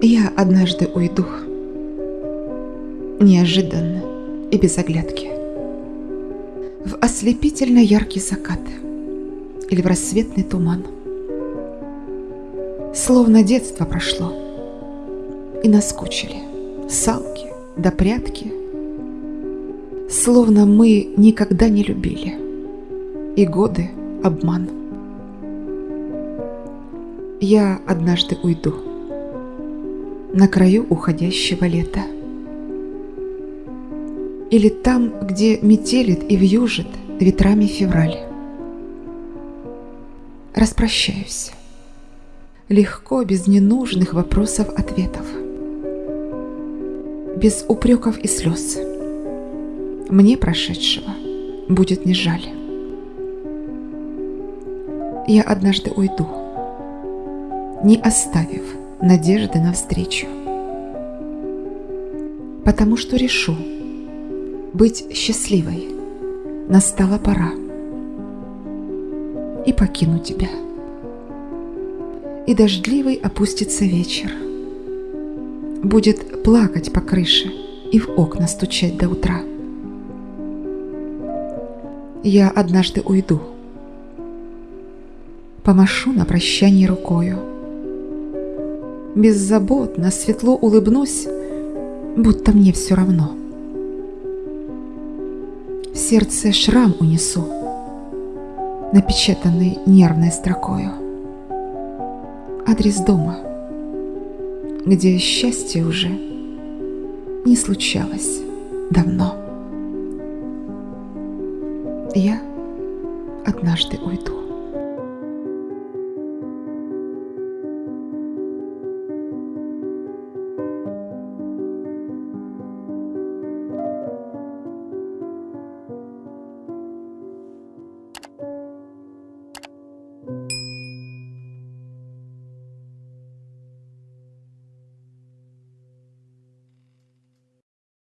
Я однажды уйду. Неожиданно и без оглядки. В ослепительно яркий закат или в рассветный туман. Словно детство прошло и наскучили салки да прятки. Словно мы никогда не любили и годы обман. Я однажды уйду на краю уходящего лета. Или там, где метелит и вьюжит ветрами февраль. Распрощаюсь. Легко, без ненужных вопросов-ответов. Без упреков и слез. Мне прошедшего будет не жаль. Я однажды уйду не оставив надежды навстречу. Потому что решу, быть счастливой настала пора. И покину тебя. И дождливый опустится вечер. Будет плакать по крыше и в окна стучать до утра. Я однажды уйду. Помашу на прощание рукою беззаботно, светло улыбнусь, будто мне все равно. В сердце шрам унесу, напечатанный нервной строкою. Адрес дома, где счастье уже не случалось давно. Я однажды уйду.